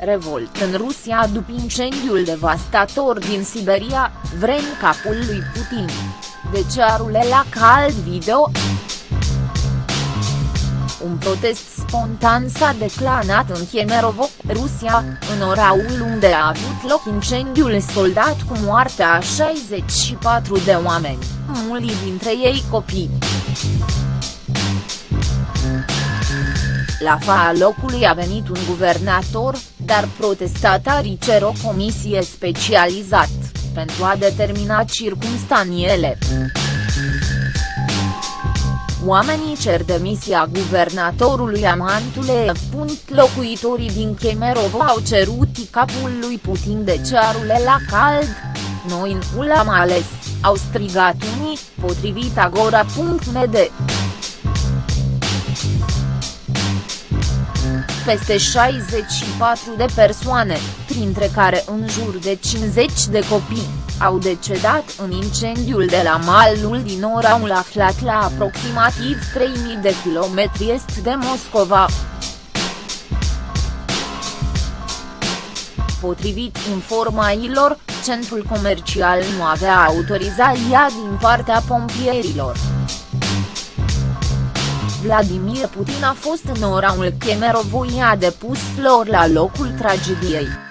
Revolt în Rusia după incendiul devastator din Siberia, vrem capul lui Putin. De ce arule la cald video? Un protest spontan s-a declanat în Kemerovo, Rusia, în oraul unde a avut loc incendiul soldat cu moartea a 64 de oameni, mulți dintre ei copii. La fața locului a venit un guvernator, dar protestatarii cer o comisie specializată, pentru a determina circunstaniele. Oamenii cer demisia guvernatorului Amantule. Locuitorii din Kemerovo au cerut capul lui Putin de cearule la cald. Noi nu l-am ales, au strigat unii, potrivit agora.md. peste 64 de persoane, printre care în jur de 50 de copii, au decedat în incendiul de la malul din oraul aflat la aproximativ 3000 de kilometri est de Moscova. Potrivit informațiilor, centrul comercial nu avea autorizația din partea pompierilor. Vladimir Putin a fost în orașul Kemerovo i-a depus flori la locul tragediei.